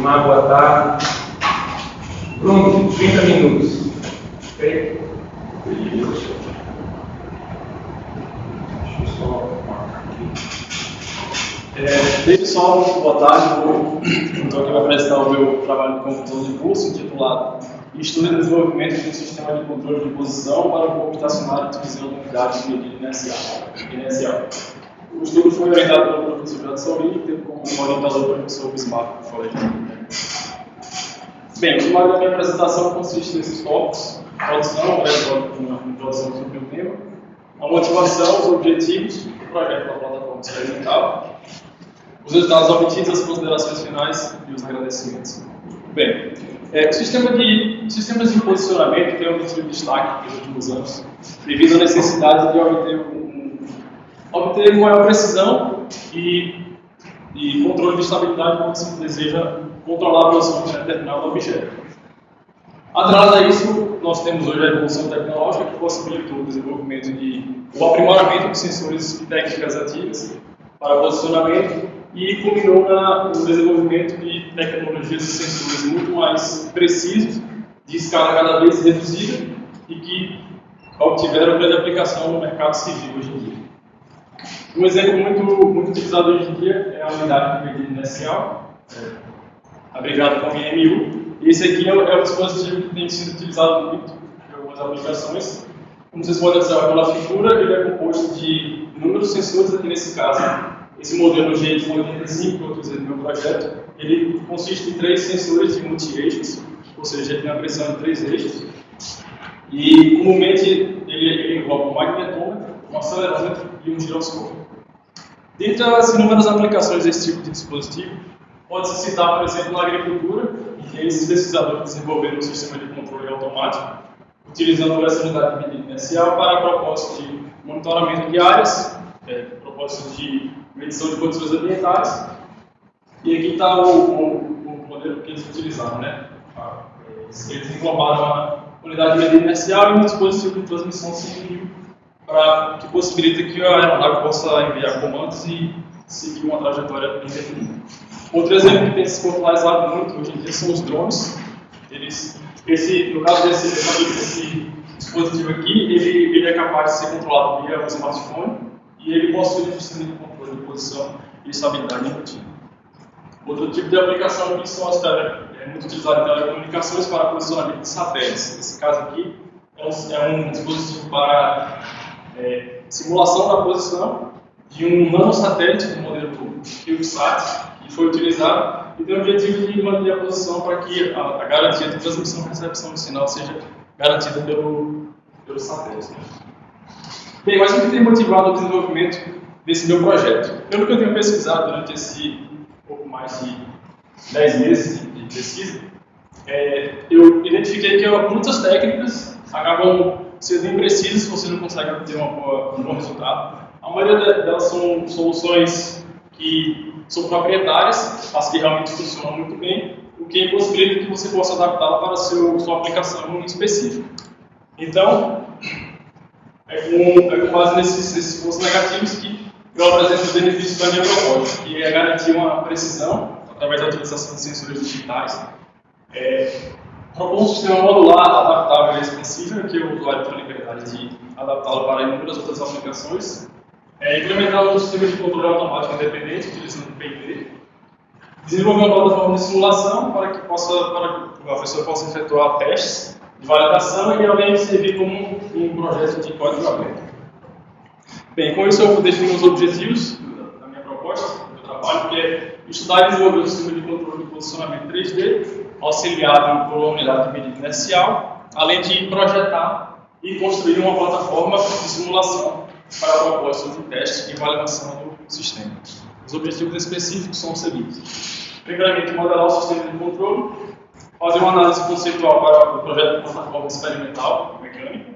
Uma boa tarde. Pronto, 30 minutos. Marcar aqui. É, pessoal, boa tarde. Vou então, aqui apresentar o meu trabalho de conclusão de curso, intitulado Estudo e Desenvolvimento de um Sistema de Controle de Posição para o Corpo Estacionário utilizando unidades de medida inercial. O estudo foi orientado pelo professor Jado Sauri, tendo como orientador o professor Bismarck, que falei Bem, o sumário da minha apresentação consiste nesses tópicos: produção, uma introdução sobre o tema, a motivação, os objetivos do projeto da plataforma experimental, os resultados obtidos, as considerações finais e os agradecimentos. Bem, é, sistema de, sistemas de posicionamento tem obtido destaque nos últimos anos, devido à necessidade de obter, um, obter maior precisão e, e controle de estabilidade quando se deseja controlar a posição de determinado objeto. Atrelado a isso, nós temos hoje a evolução tecnológica que possibilitou o desenvolvimento de o aprimoramento de sensores e técnicas ativas para posicionamento e culminou na, no desenvolvimento de tecnologias e sensores muito mais precisos, de escala cada vez reduzida e que obtiveram grande aplicação no mercado civil hoje em dia. Um exemplo muito, muito utilizado hoje em dia é a unidade de medida inercial, é, abrigado como IMU. E esse aqui é, é um dispositivo que tem sido utilizado muito em algumas aplicações. Como vocês podem observar pela figura, ele é composto de inúmeros sensores, aqui nesse caso, esse modelo G85 que eu utilizei no meu projeto, ele consiste em três sensores de multi-eixos, ou seja, ele tem a pressão de três eixos, e comumente ele, ele engloba um magnetômetro, um acelerômetro e um giroscópio. Dentre as inúmeras aplicações desse tipo de dispositivo, pode-se citar, por exemplo, na agricultura, em que esses pesquisadores desenvolveram um sistema de controle automático, utilizando essa unidade de medida inercial para propósito de monitoramento de áreas, é, propósito de medição de condições ambientais. E aqui está o, o, o, modelo que eles utilizaram, né? Ah, eles englobaram a unidade de medida inercial e um dispositivo de transmissão civil para que possibilita que a aeronave possa enviar comandos e seguir uma trajetória indefinida. Outro exemplo que tem se popularizado muito hoje em dia são os drones. Eles, esse, no caso desse, desse dispositivo aqui, ele, ele é capaz de ser controlado via um smartphone e ele possui um sistema de controle de posição e estabilidade embutida. Outro tipo de aplicação aqui são as tele, é muito utilizado em telecomunicações para posicionamento de satélites. Nesse caso aqui, é um, é um dispositivo para é, simulação da posição de um nanosatélite do modelo CubeSat, que foi utilizado e tem o objetivo de manter a posição para que a, a garantia de transmissão e recepção de sinal seja garantida pelo, pelo satélite. Bem, mas o que tem motivado o desenvolvimento desse meu projeto? Pelo que eu tenho pesquisado durante esse pouco mais de 10 meses de, pesquisa, é, eu identifiquei que muitas técnicas acabam sendo imprecisas você não consegue obter boa, um bom resultado. A maioria delas são soluções que são proprietárias, as que realmente funcionam muito bem, o que impossibilita que você possa adaptá-la para a sua aplicação específica. Então, é com, é com base nesses, nesses pontos negativos que eu apresento os benefícios da minha proposta, que é garantir uma precisão através da utilização de sensores digitais, é, propor um sistema modular, adaptável e expansível, que o usuário tem a liberdade de adaptá-lo para inúmeras outras aplicações, é, implementar um sistema de controle automático independente, utilizando o PID, desenvolver uma plataforma de simulação para que, possa, para que a pessoa possa efetuar testes de validação e de servir como um projeto de código aberto. Bem, com isso eu defino os objetivos da minha proposta, do trabalho, que é estudar e desenvolver o sistema de controle de posicionamento 3D, auxiliado por uma unidade de medida inercial, além de projetar e construir uma plataforma de simulação para propósito de teste e validação do sistema. Os objetivos específicos são os seguintes. Primeiramente, modelar o sistema de controle, fazer uma análise conceitual para o projeto de plataforma experimental mecânica,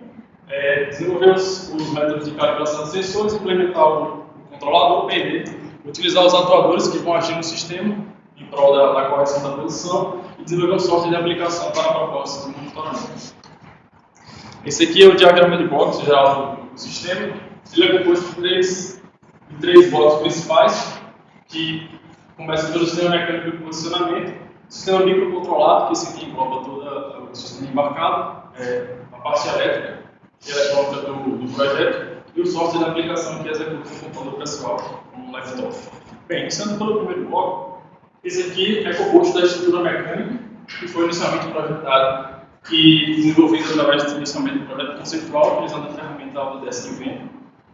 é, desenvolver os, os, métodos de calibração de sensores, implementar o, controlador, PD, utilizar os atuadores que vão agir no sistema em prol da, da correção da posição e desenvolver um software de aplicação para propósitos de monitoramento. Esse aqui é o diagrama de box geral do, sistema. Ele é composto de três, de três blocos principais, que começam pelo sistema mecânico de posicionamento, Sistema microcontrolado, que esse aqui engloba todo o sistema embarcado, é, a parte elétrica e eletrônica do, do projeto, e o software de aplicação que executa o computador pessoal, como um laptop. Bem, iniciando pelo primeiro bloco, esse aqui é composto da estrutura mecânica, que foi inicialmente projetado e desenvolvido através do inicialmente do projeto conceitual, utilizando a ferramenta Autodesk.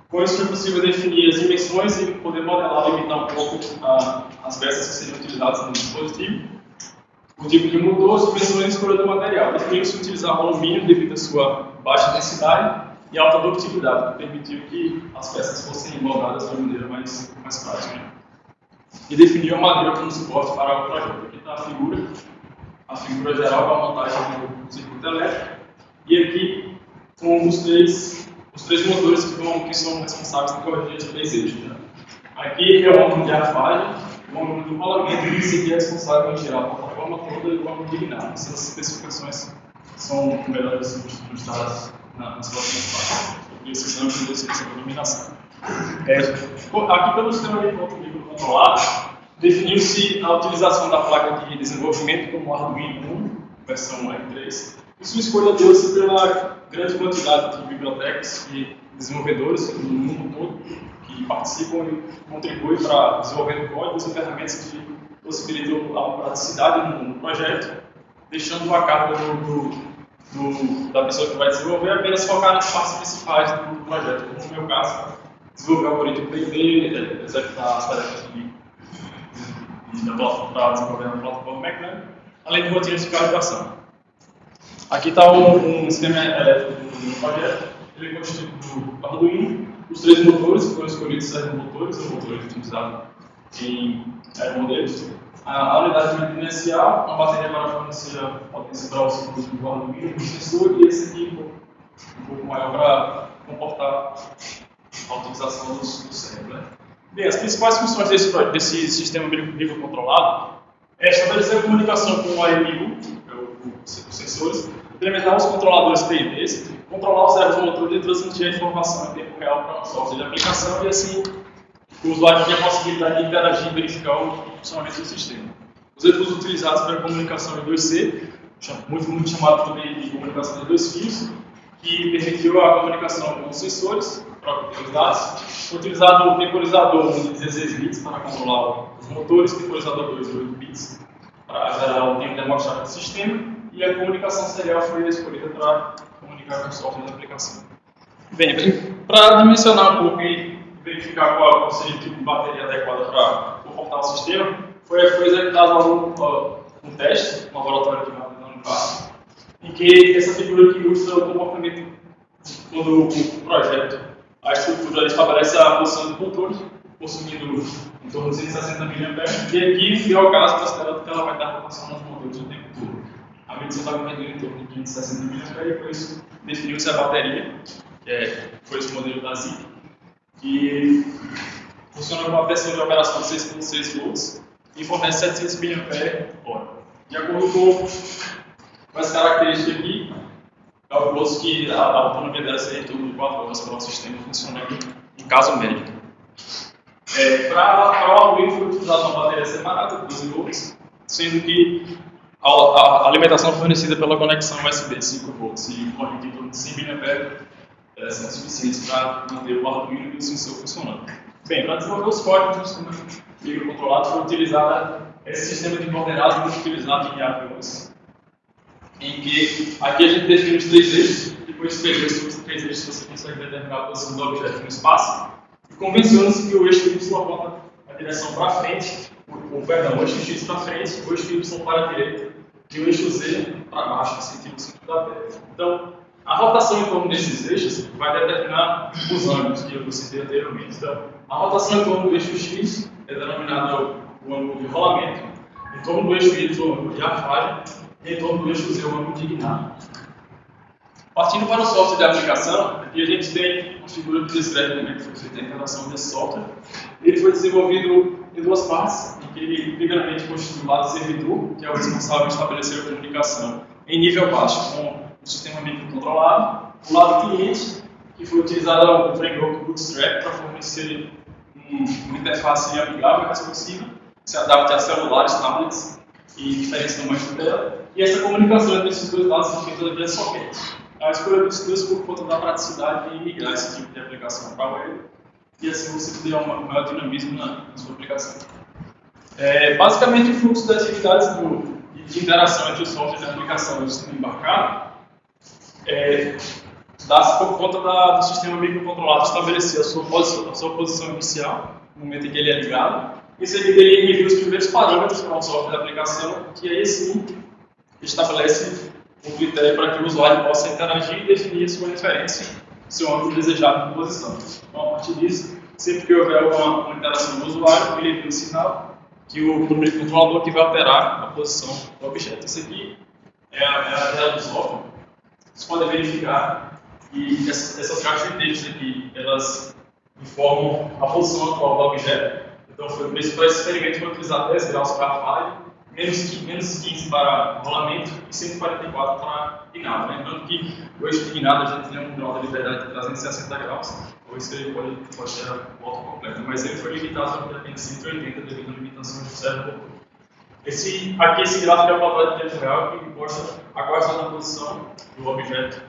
Com isso, foi possível definir as dimensões e poder modelar e limitar um pouco a, as peças que seriam utilizadas no dispositivo. O tipo de motor, dimensões e escolha do material. Definiu-se utilizar alumínio devido à sua baixa densidade e alta ductilidade, que permitiu que as peças fossem moldadas de maneira mais? E definiu a madeira como suporte para o projeto. Aqui está a figura, a figura geral para a montagem do circuito elétrico. E aqui, com os três os três motores que, vão, que são responsáveis por corrigir os três. Né? Aqui é o ângulo de arfagem, o ângulo do rolamento, e esse aqui é responsável por tirar a plataforma toda e o ângulo de guinada. Essas especificações são melhores ilustradas nas próximas páginas. Esses ângulos de iluminação. É, aqui, pelo sistema de controle controlado, definiu-se a utilização da placa de desenvolvimento como Arduino 1, versão R3, e sua escolha deu-se pela grande quantidade de bibliotecas e desenvolvedores no mundo todo que participam e contribuem para desenvolver códigos e ferramentas que possibilitam a praticidade no, projeto, deixando a carga do, do, do, da pessoa que vai desenvolver apenas focar nas partes principais do projeto, como no meu caso, desenvolver o algoritmo PID, executar as tarefas de, de, de, para desenvolver a plataforma mecânica, além de rotinas de calibração. Aqui está um, um, sistema elétrico do projeto. Ele é constituído do Arduino, os três motores que foram escolhidos servem motores, são motores utilizados em aeromodelos. A, a unidade de inicial, uma bateria para fornecer a potência para o circuito do Arduino, o sensor, e esse aqui um pouco maior para comportar a utilização do, do cérebro. Né? Bem, as principais funções desse, desse sistema microcontrolado é estabelecer a comunicação com o AMU, é os sensores, implementar os controladores PIDs, controlar os servos e transmitir a informação em tempo real para o software de aplicação e assim o usuário tem a possibilidade de interagir e verificar o funcionamento do sistema. Os recursos utilizados para a comunicação em 2C, muito, muito chamado também de comunicação de dois fios, que permitiu a comunicação com os sensores, os dados. Utilizado o temporizador de 16 bits para controlar os motores, temporizador 2 de 8 bits para gerar o tempo demonstrado do sistema, e a comunicação serial foi escolhida para comunicar com o software da aplicação. Bem, para dimensionar um pouco verificar qual, seria o tipo de bateria adequada para comportar o sistema, foi, foi executado um, um teste no laboratório de máquina da Unipar, em que essa figura que ilustra o comportamento quando o projeto, a estrutura estabelece a posição do controle, consumindo em torno de 160 mA, e aqui, é o caso, considerado que ela vai dar rotação nos motores o tempo todo. A medição estava medindo em torno de 560 mAh e por isso definiu-se a bateria, que é, foi esse modelo da ZIP, que funciona com uma pressão de operação de 6.6 volts e fornece 700 mAh. De acordo com as características aqui, calculou-se que a, a autonomia dela seria em torno de 4 horas para o sistema funcionando em caso médico. É, para o Arduino foi utilizada uma bateria separada de 12 volts, sendo que a, a, alimentação fornecida pela conexão USB de 5 volts e corrente de 100 mA é, são suficientes para manter o Arduino e o sensor funcionando. Bem, para desenvolver os códigos do microcontrolado foi utilizado esse sistema de coordenadas muito utilizado em aviões, em que aqui a gente define os três eixos, e com esse os três eixos você consegue determinar a posição do objeto no espaço, e convenciona-se que o eixo Y aponta a direção para frente, o, o, perdão, o eixo X para frente, o eixo Y para a direita, e o eixo Z para baixo, no sentido do da Terra. Então, a rotação em torno desses eixos vai determinar os ângulos que eu citei anteriormente. Então, a rotação em torno do eixo X é denominada o ângulo de rolamento, em torno do eixo Y, o ângulo de arfagem, e em torno do eixo Z, o ângulo de guinada. Partindo para o software de aplicação, aqui a gente tem uma figura que descreve como é que foi feita a integração desse software. Ele foi desenvolvido em duas partes, em que ele primeiramente constitui o lado servidor, que é o responsável por estabelecer a comunicação em nível baixo com o sistema microcontrolado, o lado cliente, que foi utilizado o framework Bootstrap para fornecer um, uma interface amigável e responsiva, que se adapte a celulares, tablets e diferentes tamanhos dela. E essa comunicação entre esses dois lados é feita via socket. A escolha dos dois por conta da praticidade de migrar esse tipo de aplicação para web e assim você ter um maior dinamismo na, na sua aplicação. É, basicamente, o fluxo das atividades do, de interação entre o software e a aplicação e o sistema embarcado é, dá-se por conta da, do sistema microcontrolado estabelecer a sua, posição, a sua posição inicial, no momento em que ele é ligado, em seguida ele envia os primeiros parâmetros para o software da aplicação, que aí sim estabelece um critério para que o usuário possa interagir e definir sua referência, seu ângulo desejado de posição. Então, a partir disso, sempre que houver uma, uma interação do usuário, ele envia um sinal que o microcontrolador que vai alterar a posição do objeto. Isso aqui é a, é do software. Vocês podem verificar que essas, caixas de texto aqui, elas informam a posição atual do objeto. Então, foi, esse experimento foi utilizar 10 graus para falha menos, menos 15 para rolamento e 144 para guinada. Lembrando que o de guinada a gente tem um grau de liberdade de 360 graus, ou isso ele pode, pode ter a volta completa, mas ele foi limitado a 180 devido a limitações do servo esse, aqui esse gráfico é uma quadrado de tempo real que mostra a qual está na posição do objeto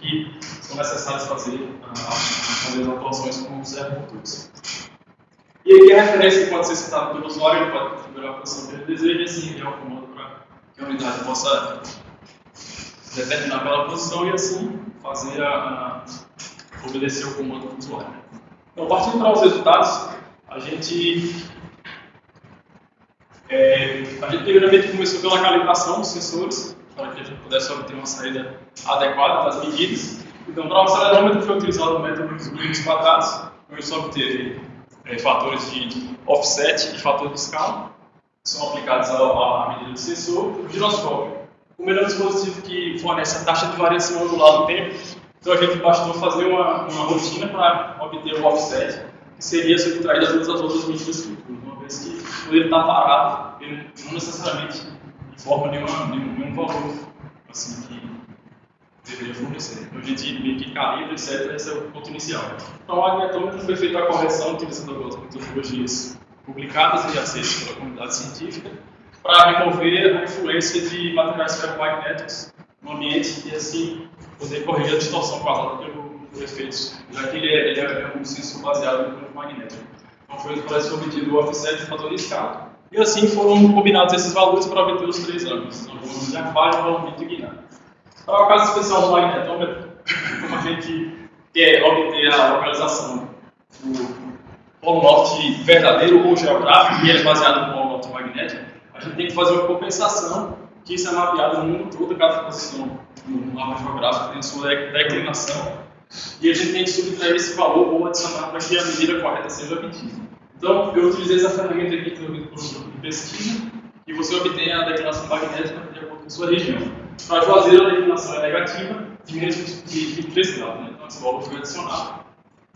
que são necessários fazer, uh, fazer as atuações com o servo motor. E aqui a referência pode ser citada pelo usuário, ele pode configurar a posição que ele deseja e assim enviar o comando para que a unidade possa determinar aquela posição e assim fazer a, a obedecer o comando do usuário. Então, partindo para os resultados, a gente, é, a gente primeiramente começou pela calibração dos sensores, para que a gente pudesse obter uma saída adequada das medidas. Então, para o acelerômetro foi utilizado o método dos números quadrados, onde só obteve é, fatores de offset e fator de escala, que são aplicados à, medida do sensor. O giroscópio, o melhor dispositivo que fornece a taxa de variação angular do tempo, então a gente bastou fazer uma, uma rotina para obter o offset, que seria subtraído a todas as outras medidas futuras, que quando ele está parado, não necessariamente informa nenhuma, nenhum, nenhum valor assim, que deveria fornecer. Então a gente meio que calibra, etc. Esse é o ponto inicial. Então, o magnetômetro foi feita a correção utilizando algumas metodologias publicadas e aceitas pela comunidade científica para remover a influência de materiais ferromagnéticos no ambiente e assim poder corrigir a distorção causada pelo, pelo efeito, já que ele é, ele é um sensor baseado no campo magnético. Foi parece obtido o offset de fator de escala. E assim foram combinados esses valores para obter os três ângulos, então, o de aquário, rolamento e guinado. Então, o caso especial do magnetômetro, a gente quer obter a localização do polo norte verdadeiro ou geográfico, e ele é baseado no polo norte magnético, a gente tem que fazer uma compensação que isso é mapeado no mundo todo, cada posição no mapa geográfico tem sua declinação, e a gente tem que subtrair esse valor ou adicionar para que a medida correta seja obtida. Então, eu utilizei essa ferramenta aqui desenvolvida por um grupo de pesquisa, e você obtém a declinação magnética de acordo com a sua região. Para Juazeiro, a declinação é negativa, de menos de 3 graus, né? então esse valor foi adicionado.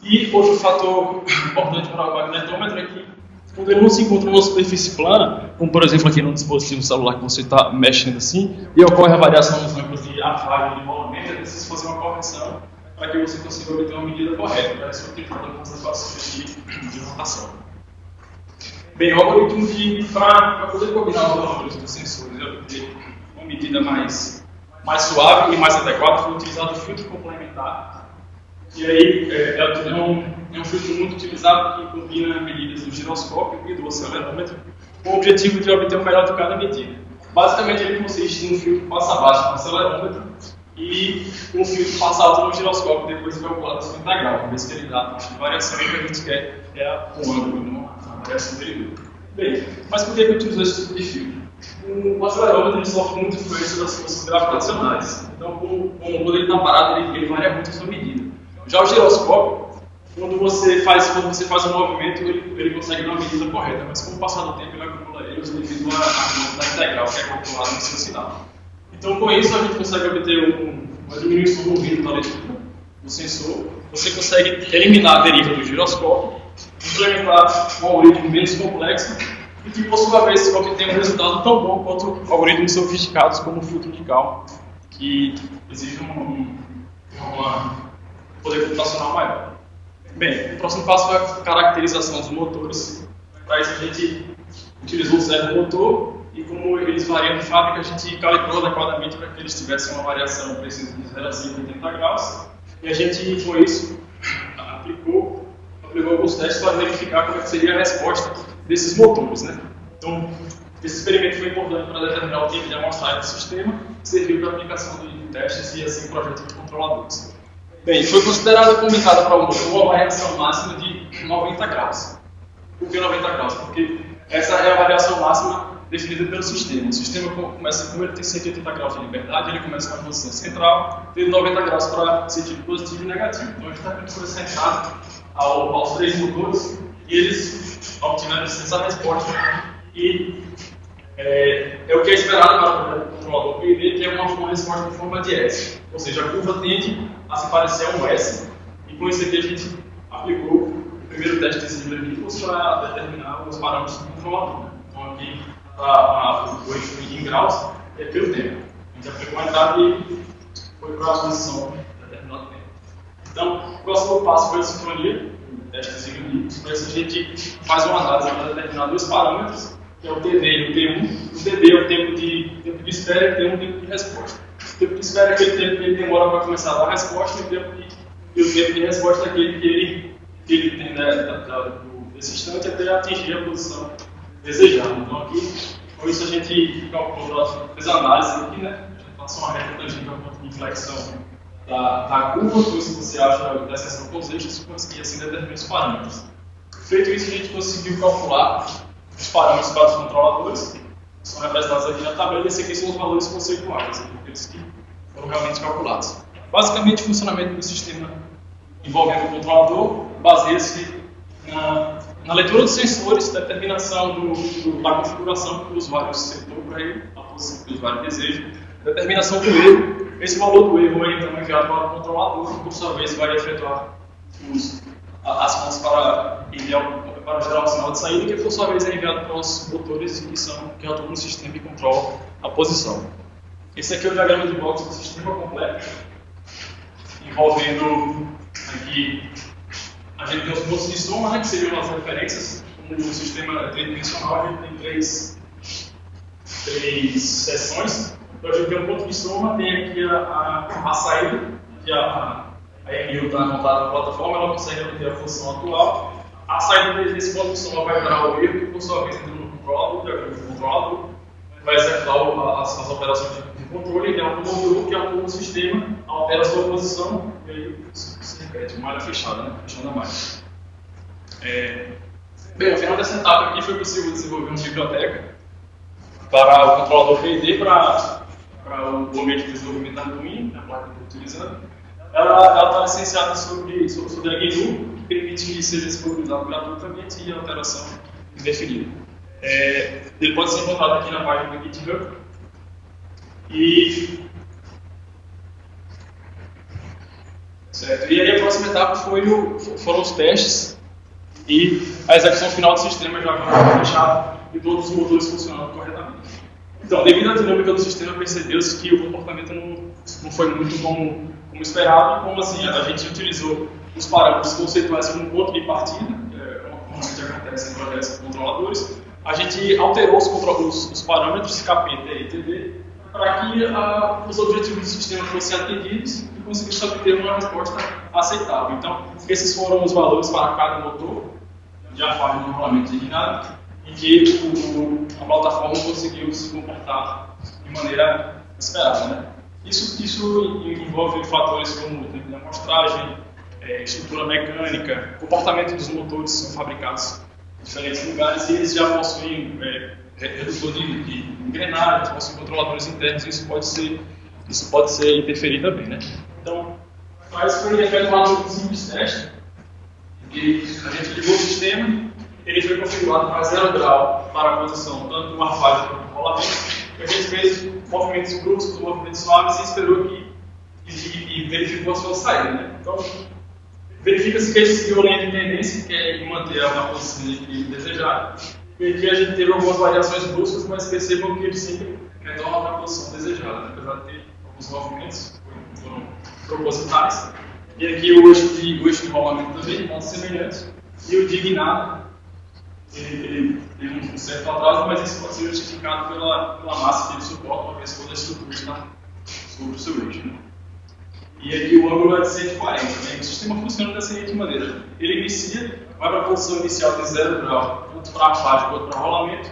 E outro fator importante para o magnetômetro é que quando ele não se encontra numa superfície plana, como por exemplo aqui no dispositivo celular que você está mexendo assim, e ocorre a variação nos ângulos de afago e de rolamento, é preciso fazer uma correção para que você consiga obter uma medida correta, para ser utilizada nas equações de, de rotação. Bem, o algoritmo que, para poder combinar os valores dos sensores e obter uma medida mais, mais suave e mais adequada, foi utilizado o filtro complementar. E aí é, é, um, é um filtro muito utilizado que combina medidas do giroscópio e do acelerômetro com o objetivo de obter o melhor de cada medida. Basicamente, ele consiste em um filtro passa-baixo no acelerômetro e um filtro passa-alto no giroscópio, depois calculado a sua integral, uma vez que ele dá a variação e o que a gente quer é um ângulo, uma variação dele. Bem, mas por que eu utilizo esse tipo de filtro? o acelerômetro sofre muito influência das forças gravitacionais. Então, quando ele está parado, ele, ele, varia muito a sua medida. Já o giroscópio, quando você faz, quando você faz um movimento, ele, ele consegue dar uma medida correta, mas com o passar do tempo, ele acumula erros devido à velocidade integral que é calculada no seu sinal. Então, com isso, a gente consegue obter um, uma diminuição do ruído da leitura do sensor. Você consegue eliminar a deriva do giroscópio, implementar um algoritmo menos complexo e que, por sua vez, obtém um resultado tão bom quanto algoritmos sofisticados como o filtro de Gauss, que exige um uma poder computacional maior. Bem, o próximo passo é a caracterização dos motores. Para isso, a gente utilizou o servo motor e como eles variam de fábrica, a gente calibrou adequadamente para que eles tivessem uma variação precisa de 0 a 180 graus. E a gente, com isso, aplicou, aplicou alguns testes para verificar como é seria a resposta desses motores. Né? Então, esse experimento foi importante para determinar o tipo de amostragem do sistema, serviu para aplicação de testes e assim projetos de controladores. Bem, foi considerada comentada para o motor uma variação máxima de 90 graus. Por que 90 graus? Porque essa é a variação máxima definida pelo sistema. O sistema começa, como ele tem 180 graus de liberdade, ele começa com a posição central, tendo 90 graus para sentido positivo e negativo. Então, está foi centrado ao, aos três motores e eles obtiveram essa resposta. E é, é, o que é esperado para o controlador PID, que é uma, uma resposta em forma de S. Ou seja, a curva tende a se parecer a um S. E com isso aqui a gente aplicou o primeiro teste de Zimmer-Nichols para determinar os parâmetros do controlador. Então, aqui a, o eixo em graus é pelo tempo. A gente aplicou a entrada e foi para a posição de determinado tempo. Então, o próximo passo foi a sincronia, o teste de Zimmer-Nichols. Para isso a gente faz uma análise para determinar dois parâmetros, que é o TD e o T1. O TD é o tempo de, tempo de espera e o T1 é o tempo de resposta. O tempo de espera é aquele tempo que ele demora para começar a dar a resposta e o tempo de, e o tempo de resposta é aquele que ele, que ele tem né, da, da, desse instante até atingir a posição desejado. Então aqui, com isso a gente calculou, fez a análise aqui, né? A gente passou uma reta tangente ao ponto de inflexão da, da curva, com isso você acha da seção com os eixos e assim determina os parâmetros. Feito isso, a gente conseguiu calcular os parâmetros para os controladores, que são representados aqui na tabela, e esses aqui são os valores conceituais, aqueles que foram realmente calculados. Basicamente, o funcionamento do sistema envolvendo o controlador baseia-se na na leitura dos sensores, determinação do, do, da configuração que o usuário setou para ele, a posição que o usuário deseja, determinação do erro. Esse valor do erro é então enviado para o controlador, que por sua vez vai efetuar os, as mãos para, para gerar o sinal de saída, que por sua vez é enviado para os motores que, são, que atuam no sistema e controlam a posição. Esse aqui é o diagrama de blocos do sistema completo, envolvendo aqui a gente tem os pontos de soma, né, que seriam as referências. Como o sistema tridimensional, a gente tem três, três seções. Então a gente tem um ponto de soma, tem aqui a, a, a saída, que a, a, MU está montada na plataforma, ela consegue obter a função atual. A saída desse ponto de soma vai gerar o erro, que por sua vez entra no controlador, que o controlador vai executar as, as operações de controle, que é um módulo que atua no sistema, altera a sua posição e aí é de malha fechada, né? fechando a. É... Bem, ao final dessa etapa aqui foi possível desenvolver uma biblioteca para o controlador PID para, para o ambiente de desenvolvimento da Arduino, a placa que eu estou utilizando. Ela está licenciada sobre, sobre, sobre a GNU, que permite que seja disponibilizado gratuitamente e alteração indefinida. É, ele pode ser encontrado aqui na página do GitHub. E Certo? E aí a próxima etapa foi o, foram os testes e a execução final do sistema já fechado e todos os motores funcionando corretamente. Então, devido à dinâmica do sistema, percebeu-se que o comportamento não, não foi muito como, como esperado, como assim, a gente utilizou os parâmetros conceituais como ponto de partida, é, como acontece em projetos controladores, a gente alterou os, os, os parâmetros KP, e TD para que uh, os objetivos do sistema fossem atendidos e conseguisse obter uma resposta aceitável. Então, esses foram os valores para cada motor, de acordo com o regulamento designado, em que o, a plataforma conseguiu se comportar de maneira esperada. Né? Isso, isso envolve fatores como tempo de amostragem, é, estrutura mecânica, comportamento dos motores que são fabricados em diferentes lugares e eles já possuem é, redutor de, de engrenagens, possuem controladores internos, isso pode ser, isso pode ser também, né? Faz foi efetuado um simples teste, que a gente ligou o sistema, ele foi configurado para zero grau para a posição tanto do arfagem quanto do rolamento, a gente fez movimentos bruscos, movimentos suaves e esperou que e, e, e verificou a sua saída, né? Então, verifica-se que ele seguiu a linha de tendência, que é manter a posição de equilíbrio desejada, e aqui a gente teve algumas variações bruscas, mas percebam que ele sempre retorna para a posição desejada, né? apesar de ter alguns movimentos que foram propositais. E aqui o eixo de, o eixo de rolamento também, modo semelhante. E o de guinada, ele tem um certo atraso, mas isso pode ser justificado pela, pela massa que ele suporta, uma vez toda a estrutura está sobre o seu eixo. Né? E aqui o ângulo é de 140. Né? O sistema funciona da seguinte maneira: ele inicia, vai para a posição inicial de 0 grau, tanto para a faixa quanto para rolamento,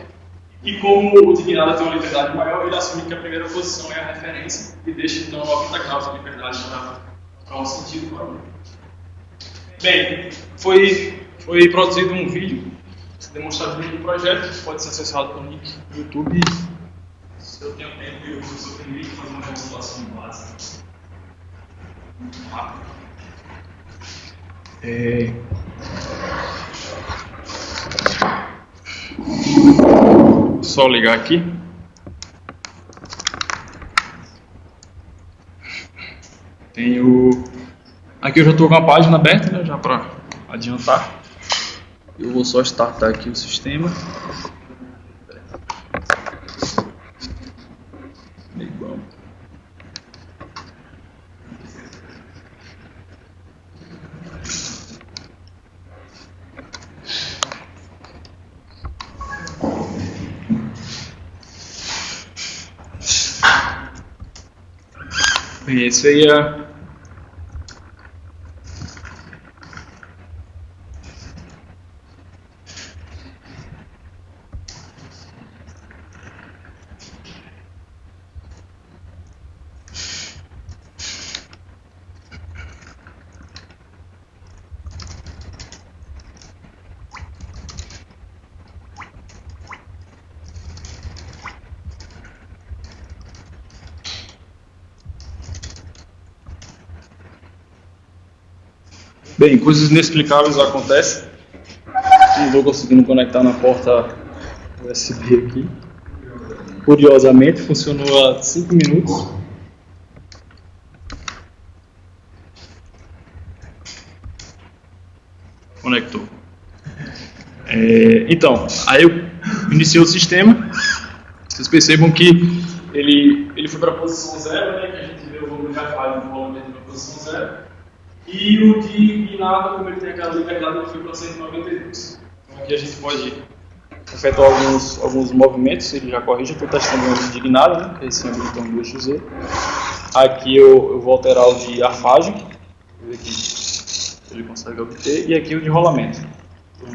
e como o dignado tem uma liberdade maior, ele assume que a primeira posição é a referência e deixa então 90 graus de liberdade para, o sentido para o Bem, foi, foi produzido um vídeo demonstrativo do projeto, que pode ser acessado pelo link do YouTube. Se eu tenho tempo, eu uso o seu link fazer uma demonstração básica. Rápido. É... Só ligar aqui. Tenho. Aqui eu já estou com a página aberta, né, já para adiantar. Eu vou só startar aqui o sistema. Esse Bem, coisas inexplicáveis acontecem. Não estou conseguindo conectar na porta USB aqui. Curiosamente, funcionou há 5 minutos. Conectou. É, então, aí eu iniciei o sistema. Vocês percebam que ele, ele foi para a posição zero, né, que a gente vê o volume de aquário no volume para a posição zero. E o de Guinada, como ele tem aquela liberdade, ele foi para 192. Então aqui a gente pode efetuar alguns, alguns movimentos, ele já corrige, estou testando o de Guinada, né, que é esse habilitão do eixo Z. Aqui eu, eu vou alterar o de arfagem, ver aqui ele consegue obter, e aqui o de rolamento,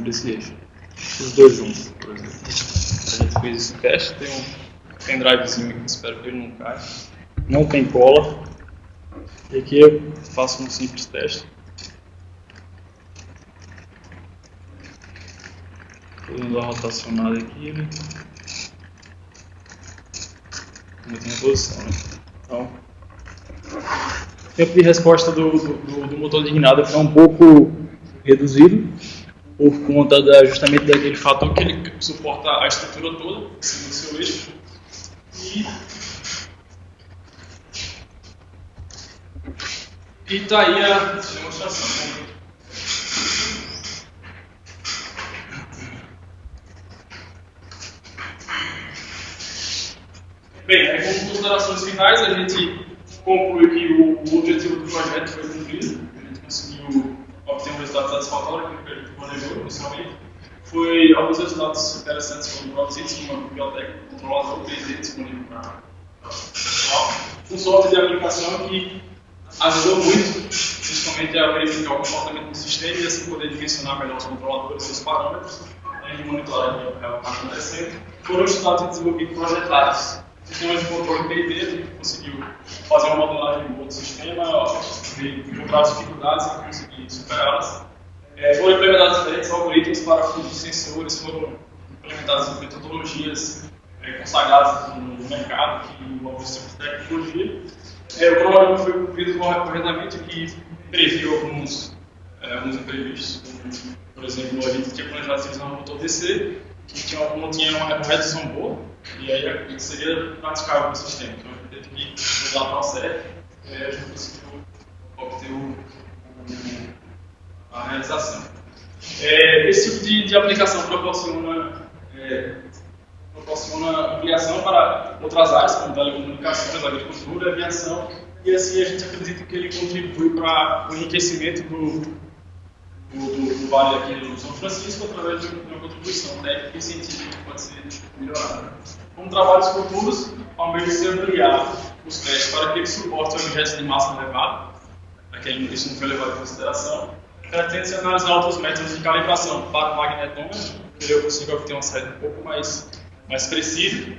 desse eixo. Os dois juntos, por exemplo. A gente fez esse teste, tem um pendrivezinho aqui, espero que ele não caia. Não tem cola, e aqui eu faço um simples teste. Estou dando uma rotacionada aqui, né? A posição, né? Então, o tempo de resposta do, do, do motor guinada foi um pouco reduzido por conta da, justamente daquele fator que ele suporta a estrutura toda cima do seu eixo. E E está aí a demonstração. Bem, aí, como considerações finais, a gente conclui que o, objetivo do projeto foi cumprido, a gente conseguiu obter um resultado satisfatório que ele planejou inicialmente. Foi alguns resultados interessantes foram produzidos, como uma biblioteca controlador BD disponível para o pessoal, um software de aplicação que ajudou muito, principalmente a verificar o comportamento do sistema e assim poder dimensionar melhor os controladores os parâmetros né, e monitorar o que está acontecendo. Foram estudados e desenvolvidos projetários. Sistemas de controle a gente conseguiu fazer uma modelagem do sistema, encontrar dificuldades e conseguir superá-las. É, foram implementados diferentes algoritmos para de sensores, foram implementadas metodologias é, consagradas no mercado que envolvem esse tipo de tecnologia é, o cronograma foi cumprido corretamente, que previu alguns, é, alguns imprevistos. Por exemplo, a gente tinha planejado utilizar um motor DC, que tinha, não tinha uma redução boa, e aí seria praticável o sistema. Então a gente teve que mudar para o certo, e aí a gente conseguiu obter o, a realização. É, esse tipo de, de aplicação proporciona é, proporciona ampliação para outras áreas, como telecomunicações, agricultura, aviação, e assim a gente acredita que ele contribui para o enriquecimento do, do, do Vale aqui do São Francisco através de uma contribuição técnica e científica que pode ser melhorada. Como trabalhos futuros, almeja-se ampliar os testes para que ele suporte objetos de massa elevada, aquele isso não foi levado em consideração, pretende-se analisar outros métodos de calibração para magnetômetro, que eu consigo obter uma saída um pouco mais, mais precisa,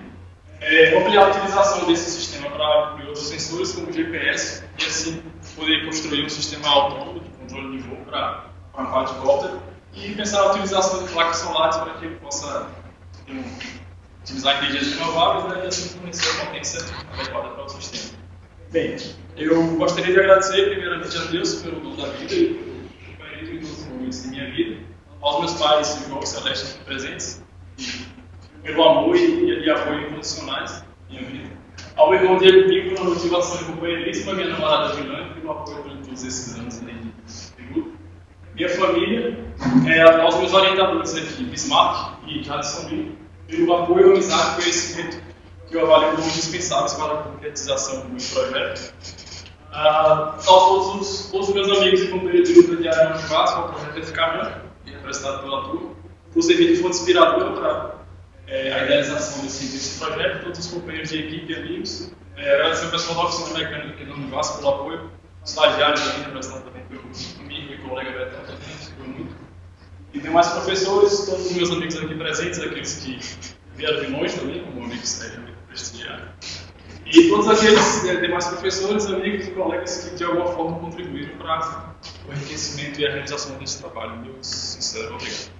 é, ampliar a utilização desse sistema para outros sensores, como o GPS, e assim poder construir um sistema autônomo de controle de voo para um quadricóptero, e pensar na utilização de placas solares para que ele possa um, utilizar energias renováveis né, e assim fornecer a potência adequada para o sistema. Bem, eu gostaria de agradecer primeiramente a Deus pelo dom da vida e pelo momentos de minha vida, aos meus pais, e Celeste presentes, pelo amor e, e apoio incondicionais minha vida. Ao irmão Diego Pinto pela motivação e companheirismo, minha namorada Vilã pelo apoio durante todos esses anos de luta. Minha família, é, aos meus orientadores aqui, Bismarck e Jadson Lee, pelo apoio, amizade e conhecimento que eu avalio como indispensáveis para a concretização do meu projeto. Ah, todos os, todos os meus amigos e companheiros de luta diária de Vasco, ao projeto Edificamento, representado pela turma, por servir de fonte inspiradora para é, a idealização desse, desse projeto, todos os companheiros de equipe e amigos. É, agradecer ao pessoal da oficina mecânica aqui do Vasco pelo apoio, estagiários aqui representados também pelo amigo e colega Betão também, ficou muito. E demais professores, todos os meus amigos aqui presentes, aqueles que vieram de longe também, como o amigo Sérgio, amigo prestigiário. E todos aqueles é, demais professores, amigos e colegas que de alguma forma contribuíram para o enriquecimento e a realização desse trabalho. Meu sincero obrigado.